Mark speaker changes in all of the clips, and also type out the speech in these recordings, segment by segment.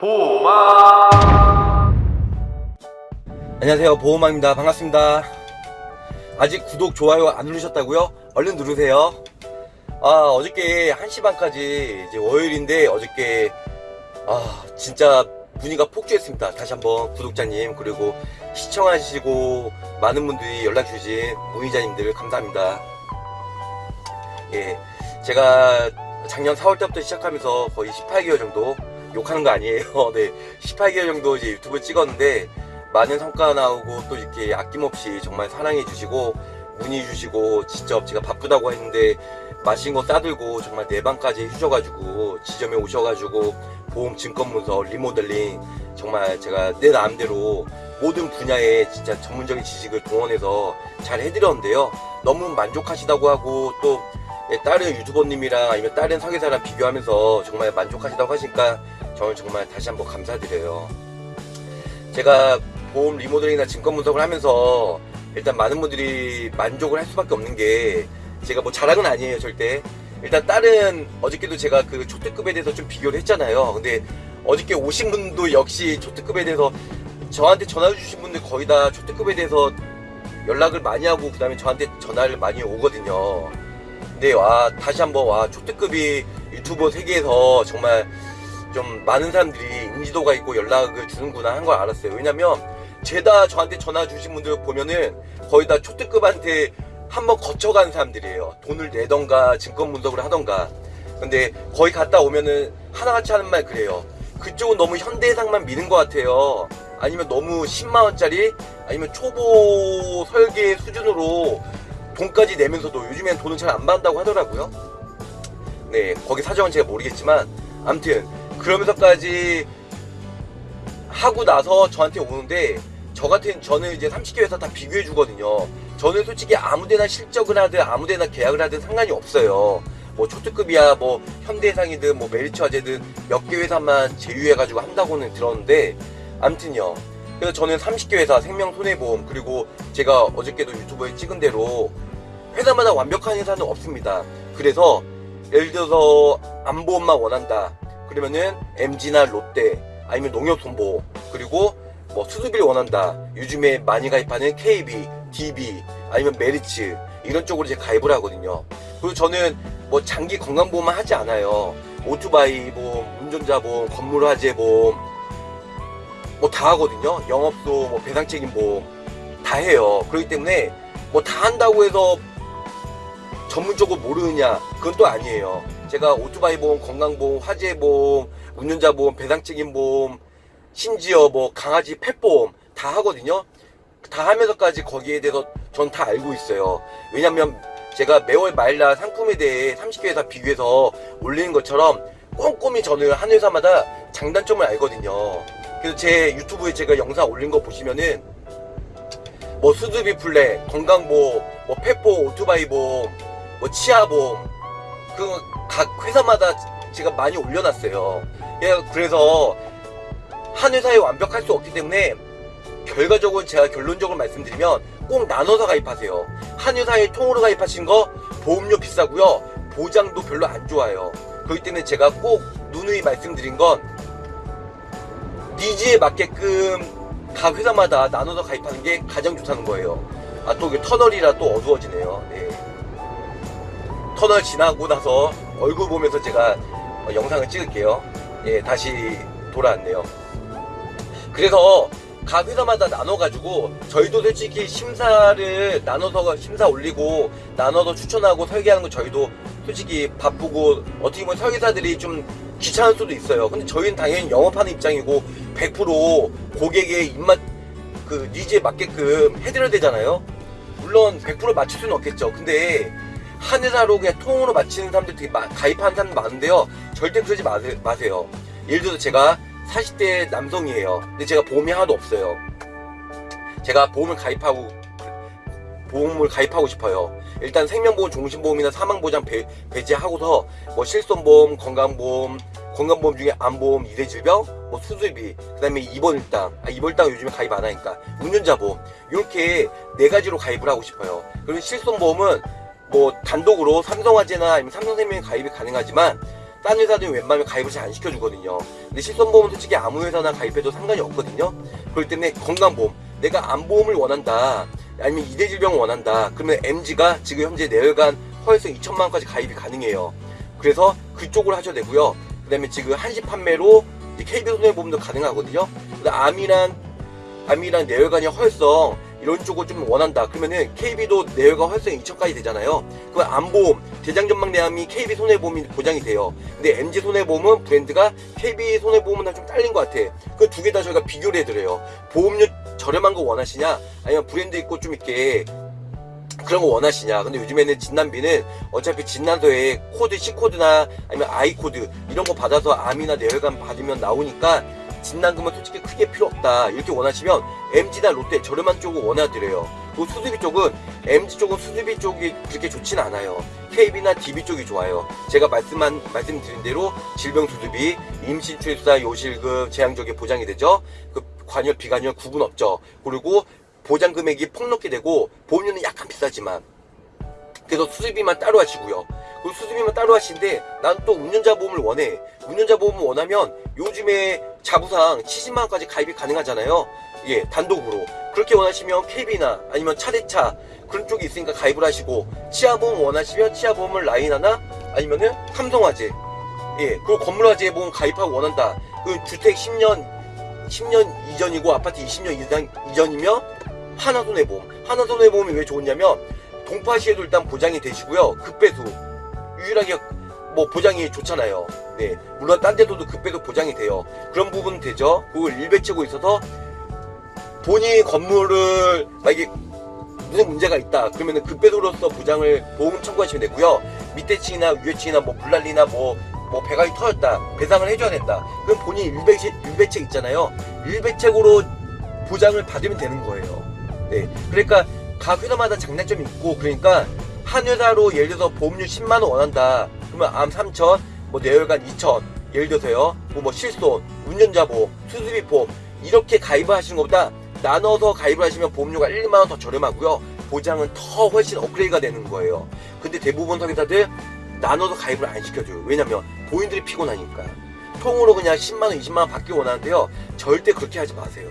Speaker 1: 보마
Speaker 2: 안녕하세요. 보호망입니다. 반갑습니다. 아직 구독 좋아요 안 누르셨다고요? 얼른 누르세요. 아 어저께 1시 반까지 이제 월요일인데 어저께 아 진짜 문의가 폭주했습니다. 다시 한번 구독자님 그리고 시청하시고 많은 분들이 연락 주신 문의자님들 감사합니다. 예 제가 작년 4월 때부터 시작하면서 거의 18개월 정도 욕하는 거 아니에요. 네 18개월 정도 이제 유튜브 찍었는데 많은 성과 나오고 또 이렇게 아낌없이 정말 사랑해 주시고 문의 주시고 직접 제가 바쁘다고 했는데 맛있는 거 싸들고 정말 내 방까지 해주셔가지고 지점에 오셔가지고 보험 증권문서 리모델링 정말 제가 내 나름대로 모든 분야에 진짜 전문적인 지식을 동원해서 잘 해드렸는데요. 너무 만족하시다고 하고 또 예, 다른 유튜버님이랑 아니면 다른 설계사랑 비교하면서 정말 만족하시다고 하시니까 저는 정말 다시 한번 감사드려요. 제가 보험 리모델링이나 증권 분석을 하면서 일단 많은 분들이 만족을 할 수밖에 없는 게 제가 뭐 자랑은 아니에요 절대. 일단 다른 어저께도 제가 그 초특급에 대해서 좀 비교를 했잖아요. 근데 어저께 오신 분도 역시 초특급에 대해서 저한테 전화 주신 분들 거의 다 초특급에 대해서 연락을 많이 하고 그 다음에 저한테 전화를 많이 오거든요. 근데 와 다시 한번 와 초특급이 유튜버 세계에서 정말 좀 많은 사람들이 인지도가 있고 연락을 주는구나 한 걸 알았어요. 왜냐면 죄다 저한테 전화 주신 분들 보면은 거의 다 초특급한테 한번 거쳐간 사람들이에요. 돈을 내던가 증권 분석을 하던가. 근데 거의 갔다 오면은 하나같이 하는 말 그래요. 그쪽은 너무 현대해상만 미는 것 같아요. 아니면 너무 10만원짜리? 아니면 초보 설계 수준으로 돈까지 내면서도 요즘엔 돈을 잘안 받는다고 하더라고요. 네 거기 사정은 제가 모르겠지만 암튼 그러면서까지 하고 나서 저한테 오는데 저 같은 저는 이제 30개 회사 다 비교해 주거든요. 저는 솔직히 아무데나 실적을 하든 아무데나 계약을 하든 상관이 없어요. 뭐 초특급이야 뭐 현대해상이든 뭐 메리츠 화재든 몇 개 회사만 제휴해 가지고 한다고는 들었는데 암튼요. 그래서 저는 30개 회사 생명 손해보험 그리고 제가 어저께도 유튜브에 찍은 대로 회사마다 완벽한 회사는 없습니다. 그래서 예를 들어서 안보험만 원한다 그러면은 MG나 롯데 아니면 농협손보험 그리고 뭐 수수비를 원한다. 요즘에 많이 가입하는 KB, DB 아니면 메리츠 이런 쪽으로 이제 가입을 하거든요. 그리고 저는 뭐 장기 건강보험만 하지 않아요. 오토바이 보험, 운전자 보험, 건물 화재 보험 뭐 다 하거든요. 영업소, 뭐 배상 책임 보험 다 해요. 그렇기 때문에 뭐 다 한다고 해서 전문적으로 모르느냐 그건 또 아니에요 제가 오토바이 보험, 건강보험, 화재보험, 운전자 보험, 배상책임 보험 심지어 뭐 강아지 펫보험 다 하거든요. 다 하면서까지 거기에 대해서 전 다 알고 있어요. 왜냐면 제가 매월 말날 상품에 대해 30개 회사 비교해서 올리는 것처럼 꼼꼼히 저는 한 회사마다 장단점을 알거든요. 그래서 제 유튜브에 제가 영상 올린 거 보시면은 뭐 수두비 플랫, 건강보험, 뭐 펫보험, 오토바이 보험, 뭐 치아보험 그 각 회사마다 제가 많이 올려놨어요. 예, 그래서 한 회사에 완벽할 수 없기 때문에 결과적으로 제가 결론적으로 말씀드리면 꼭 나눠서 가입하세요. 한 회사에 통으로 가입하신 거 보험료 비싸고요. 보장도 별로 안 좋아요. 그렇기 때문에 제가 꼭 누누이 말씀드린 건 니즈에 맞게끔 각 회사마다 나눠서 가입하는 게 가장 좋다는 거예요. 아또 터널이라 또 어두워지네요. 네. 터널 지나고 나서 얼굴 보면서 제가 어, 영상을 찍을게요. 예 다시 돌아왔네요. 그래서 각 회사마다 나눠가지고 저희도 솔직히 심사를 나눠서 심사 올리고 나눠서 추천하고 설계하는 거 저희도 솔직히 바쁘고 어떻게 보면 설계사들이 좀 귀찮을 수도 있어요. 근데 저희는 당연히 영업하는 입장이고 100% 고객의 입맛 그 니즈에 맞게끔 해드려야 되잖아요. 물론 100% 맞출 수는 없겠죠. 근데 한 회사로 그냥 통으로 맞히는 사람들 되게 마, 가입하는 사람들 많은데요. 절대 그러지 마세, 마세요. 예를 들어서 제가 40대 남성이에요. 근데 제가 보험이 하나도 없어요. 제가 보험을 가입하고 보험을 가입하고 싶어요. 일단 생명보험 종신보험이나 사망보장 배, 배제하고서 뭐 실손보험 건강보험 건강보험 중에 암보험 이대질병 뭐 수술비 그 다음에 입원일당. 아 입원일당 요즘에 가입 안 하니까. 운전자보험. 이렇게 네 가지로 가입을 하고 싶어요. 그리고 실손보험은 뭐 단독으로 삼성화재나 아니면 삼성생명에 가입이 가능하지만 딴 회사들은 웬만하면 가입을 잘 안 시켜주거든요. 근데 실손보험은 솔직히 아무 회사나 가입해도 상관이 없거든요. 그렇기 때문에 건강보험, 내가 암보험을 원한다, 아니면 이대질병을 원한다, 그러면 MG가 지금 현재 내열관 허혈성 2천만 원까지 가입이 가능해요. 그래서 그쪽으로 하셔도 되고요. 그 다음에 지금 한시 판매로 KB 손해보험도 가능하거든요. 암이랑 암이랑 뇌혈관이 허혈성 이런 쪽을 좀 원한다. 그러면은 KB도 뇌혈관 허혈성 2천까지 되잖아요. 그 암보험 대장점막내암이 KB 손해보험이 보장이 돼요. 근데 MG 손해보험은 브랜드가 KB 손해보험은 좀 딸린 것 같아. 그 두 개 다 저희가 비교를 해드려요. 보험료 저렴한 거 원하시냐? 아니면 브랜드 있고 좀 이렇게 그런 거 원하시냐? 근데 요즘에는 진단비는 어차피 진단서에 코드 C 코드나 아니면 I 코드 이런 거 받아서 암이나 뇌혈관 받으면 나오니까 진단금은 솔직히 크게 필요 없다 이렇게 원하시면 MG나 롯데 저렴한 쪽을 원해드려요. 또 수수비 쪽은 MG 쪽은 수수비 쪽이 그렇게 좋진 않아요. KB나 DB 쪽이 좋아요. 제가 말씀한 말씀드린 대로 질병 수수비, 임신 출산 요실금 제한적이 보장이 되죠. 그 관여 비관여 구분 없죠. 그리고 보장 금액이 폭넓게 되고 보험료는 약간 비싸지만 그래서 수수비만 따로 하시고요. 그 수수비만 따로 하시는데 난 또 운전자 보험을 원해. 운전자 보험을 원하면 요즘에 자부상 70만 원까지 가입이 가능하잖아요. 예, 단독으로. 그렇게 원하시면 KB나 아니면 차대차 그런 쪽이 있으니까 가입을 하시고 치아보험 원하시면 치아보험을 라인 하나 아니면은 삼성화재 예, 그리고 건물화재 보험 가입하고 원한다. 그 주택 10년 10년 이전이고 아파트 20년 이상 이전이면 하나손해보험. 하나손해보험이 왜 좋냐면 동파 시에도 일단 보장이 되시고요. 급배수 유일하게 뭐 보장이 좋잖아요. 네, 물론 딴 데서도 급배도 보장이 돼요. 그런 부분 되죠. 그걸 일배치고 있어서 본인 건물을 만약에 무슨 문제가 있다 그러면은 급배도로서 보장을 보험 청구하시면 되고요. 밑에 층이나 위에 층이나 뭐 불난리나 뭐 뭐 배관이 터졌다 배상을 해줘야 된다. 그럼 본인 일배책 일배책 있잖아요. 일배책으로 보장을 받으면 되는 거예요. 네, 그러니까 각 회사마다 장단점이 있고 그러니까 한 회사로 예를 들어서 보험료 10만 원 원한다. 그러면 암 3천, 뭐 뇌혈관 2천, 예를 들어서요. 뭐, 뭐 실손, 운전자 보험, 수수비 보험 이렇게 가입을 하시는 것보다 나눠서 가입을 하시면 보험료가 1, 2만 원 더 저렴하고요. 보장은 더 훨씬 업그레이드가 되는 거예요. 근데 대부분 설계사들 나눠서 가입을 안 시켜줘요. 왜냐면 본인들이 피곤하니까. 통으로 그냥 10만원, 20만원 받기 원하는데요. 절대 그렇게 하지 마세요.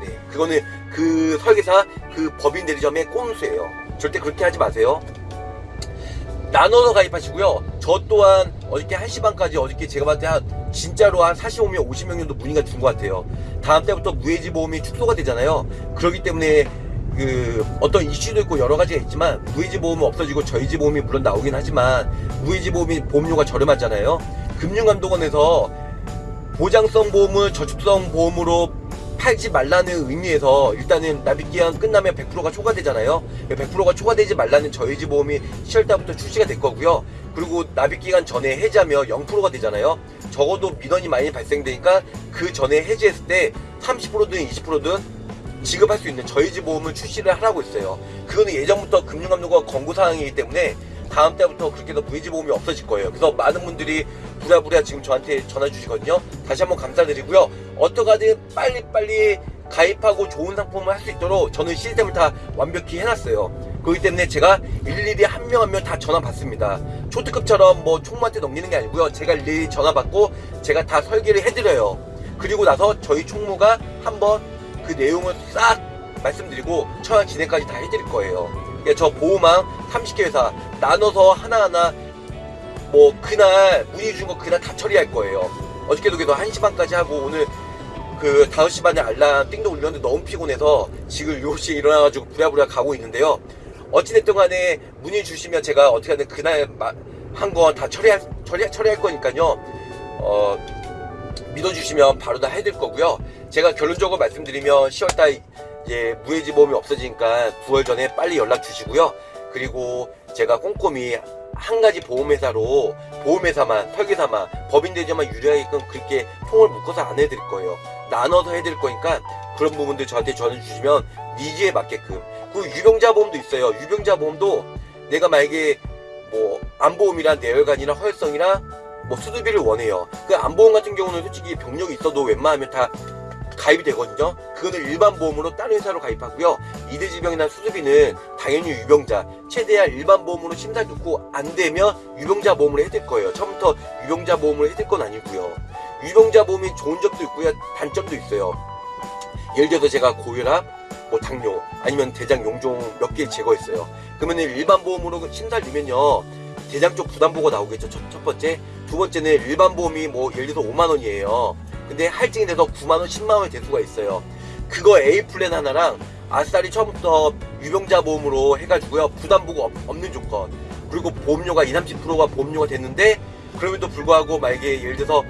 Speaker 2: 네. 그거는 그 설계사, 그 법인 대리점의 꼼수예요. 절대 그렇게 하지 마세요. 나눠서 가입하시고요. 저 또한 어저께 1시 반까지 어저께 제가 봤을 때 한 진짜로 한 45명, 50명 정도 문의가 준 것 같아요. 다음 때부터 무해지 보험이 축소가 되잖아요. 그렇기 때문에 그 어떤 이슈도 있고 여러 가지가 있지만 무해지 보험은 없어지고 저희지 보험이 물론 나오긴 하지만 무해지 보험이 보험료가 저렴하잖아요. 금융감독원에서 보장성 보험을 저축성 보험으로 팔지 말라는 의미에서 일단은 납입기한 끝나면 100%가 초과되잖아요. 100%가 초과되지 말라는 저희지 보험이 10월달부터 출시가 될 거고요. 그리고 납입기간 전에 해지하면 0%가 되잖아요. 적어도 민원이 많이 발생되니까 그 전에 해지했을 때 30%든 20%든 지급할 수 있는 저희지 보험을 출시를 하라고 있어요. 그거는 예전부터 금융감독원 권고사항이기 때문에 다음 달부터 그렇게 해서 무해지 보험이 없어질 거예요. 그래서 많은 분들이 부랴부랴 지금 저한테 전화 주시거든요. 다시 한번 감사드리고요. 어떡하든 빨리빨리 가입하고 좋은 상품을 할 수 있도록 저는 시스템을 다 완벽히 해놨어요. 그렇기 때문에 제가 일일이 한 명 한 명 다 전화 받습니다. 초특급처럼 뭐 총무한테 넘기는 게 아니고요. 제가 일일이 전화 받고 제가 다 설계를 해드려요. 그리고 나서 저희 총무가 한번 그 내용을 싹 말씀드리고 처형 진행까지 다 해드릴 거예요. 그러니까 저 보호망 30개 회사 나눠서 하나하나 뭐 그날 문의 준거 그날 다 처리할 거예요. 어저께도 그래서 1시 반까지 하고 오늘 그 5시 반에 알람 띵동 울렸는데 너무 피곤해서 지금 7시에 일어나가지고 부랴부랴 가고 있는데요. 어찌됐든 간에 문의 주시면 제가 어떻게 하든 그날 한 건 다 처리할, 처리, 처리할 거니까요. 어, 믿어주시면 바로 다 해드릴 거고요. 제가 결론적으로 말씀드리면 10월달 이제 무해지 보험이 없어지니까 9월 전에 빨리 연락 주시고요. 그리고 제가 꼼꼼히 한 가지 보험회사로 보험회사만 설계사만 법인대지만 유리하게끔 그렇게 통을 묶어서 안 해드릴 거예요. 나눠서 해드릴 거니까 그런 부분들 저한테 전해 주시면 니즈에 맞게끔 그 유병자 보험도 있어요. 유병자 보험도 내가 만약에 뭐 안보험이랑 내열관이나 허혈성이나 뭐 수두비를 원해요. 그 안보험 같은 경우는 솔직히 병력이 있어도 웬만하면 다 가입이 되거든요. 그거는 일반 보험으로 다른 회사로 가입하고요. 이대질병이나 수두비는 당연히 유병자 최대한 일반 보험으로 심사 듣고 안 되면 유병자 보험을 해드릴 거예요. 처음부터 유병자 보험을 해드릴 건 아니고요. 유병자 보험이 좋은 점도 있고요. 단점도 있어요. 예를 들어서 제가 고혈압, 뭐 당뇨, 아니면 대장 용종 몇 개 제거했어요. 그러면 일반 보험으로 심사를 내면요. 대장 쪽 부담보고 나오겠죠. 첫, 첫 번째. 두 번째는 일반 보험이 뭐 예를 들어서 5만 원이에요. 근데 할증이 돼서 9만 원, 10만 원이 될 수가 있어요. 그거 A 플랜 하나랑 아싸리 처음부터 유병자 보험으로 해가지고요. 부담보고 없- 없는 조건. 그리고 보험료가 2, 30%가 보험료가 됐는데 그럼에도 불구하고 만약에 예를 들어서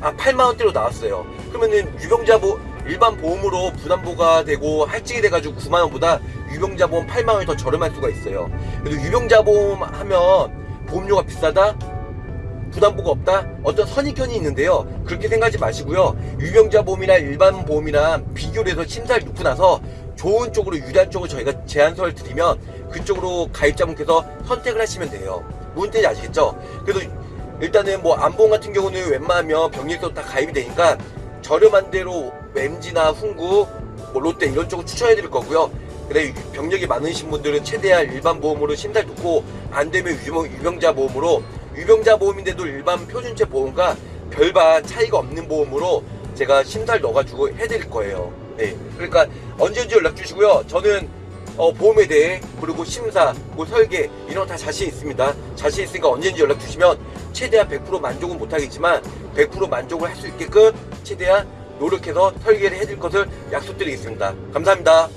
Speaker 2: 아 8만 원대로 나왔어요. 그러면은 유병자 보 일반 보험으로 부담보가 되고 할증이 돼가지고 9만 원보다 유병자 보험 8만 원이 더 저렴할 수가 있어요. 그래도 유병자 보험 하면 보험료가 비싸다? 부담보가 없다? 어떤 선입견이 있는데요. 그렇게 생각하지 마시고요. 유병자 보험이나 일반 보험이랑 비교를 해서 심사를 놓고 나서 좋은 쪽으로 유리한 쪽으로 저희가 제안서를 드리면 그쪽으로 가입자분께서 선택을 하시면 돼요. 무슨 뜻인지 아시겠죠? 그래도 일단은 뭐 안보험 같은 경우는 웬만하면 병리에서 다 가입이 되니까 저렴한 대로 엠지나 훈구, 뭐 롯데 이런 쪽을 추천해 드릴 거고요. 근데 병력이 많으신 분들은 최대한 일반 보험으로 심사를 놓고 안 되면 유병, 유병자 보험으로 유병자 보험인데도 일반 표준체 보험과 별반 차이가 없는 보험으로 제가 심사를 넣어가지고 해드릴 거예요. 네. 그러니까 언제든지 연락 주시고요. 저는 어, 보험에 대해 그리고 심사, 뭐 설계 이런 거 다 자신 있습니다. 자신 있으니까 언제든지 연락 주시면 최대한 100% 만족은 못하겠지만 100% 만족을 할 수 있게끔 최대한 노력해서 설계를 해드릴 것을 약속드리겠습니다. 감사합니다.